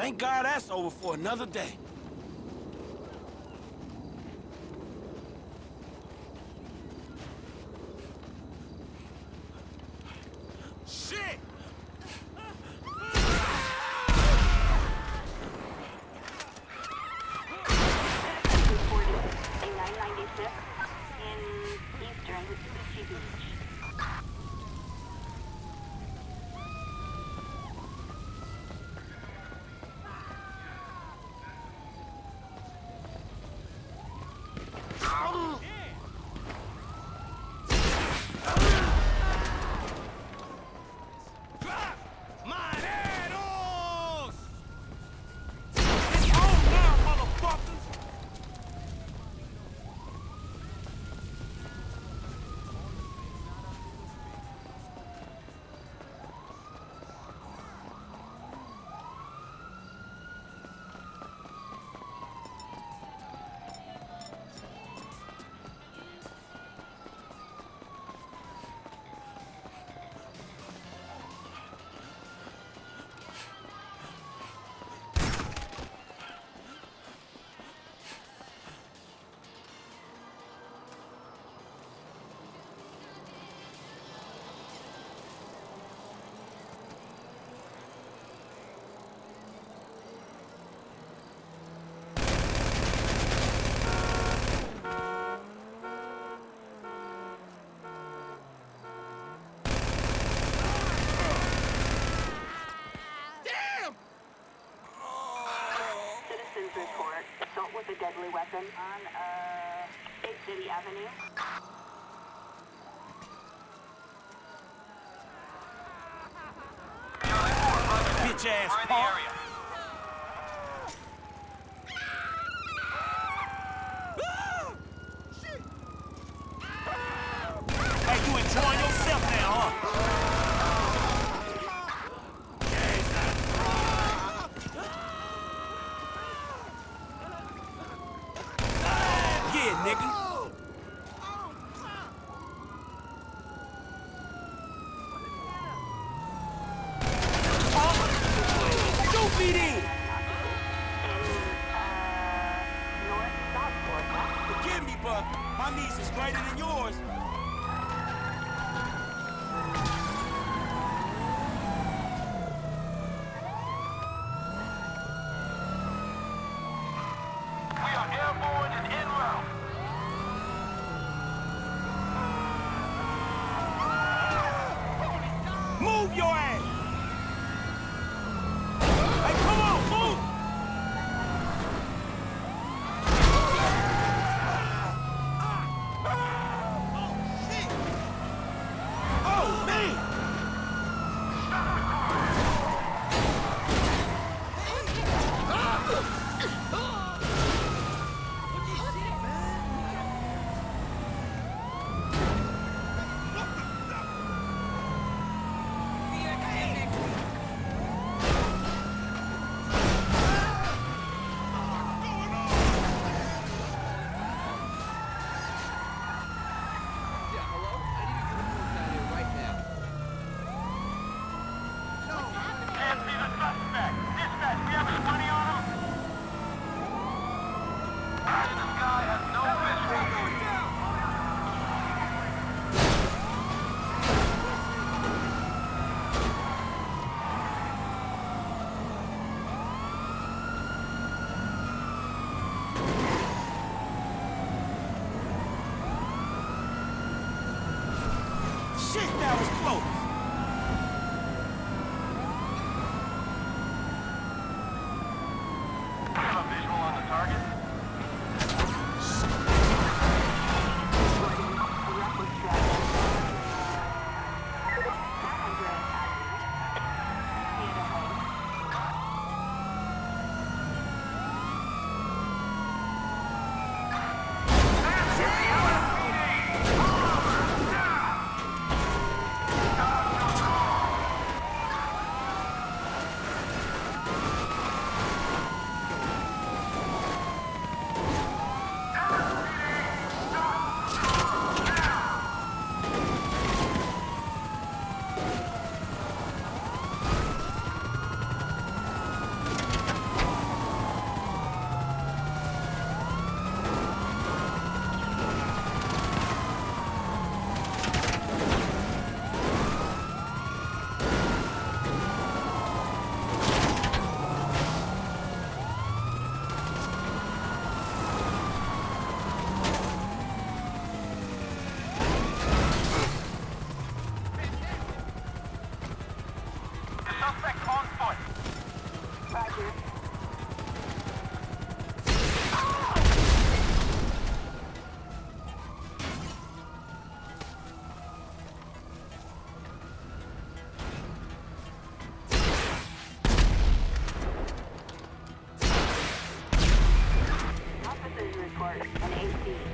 Thank God that's over for another day. Johnson on uh, Big City Avenue. Bitch ass, We're. case is greater than yours. Move your ass! Shit, that was close. report on AC.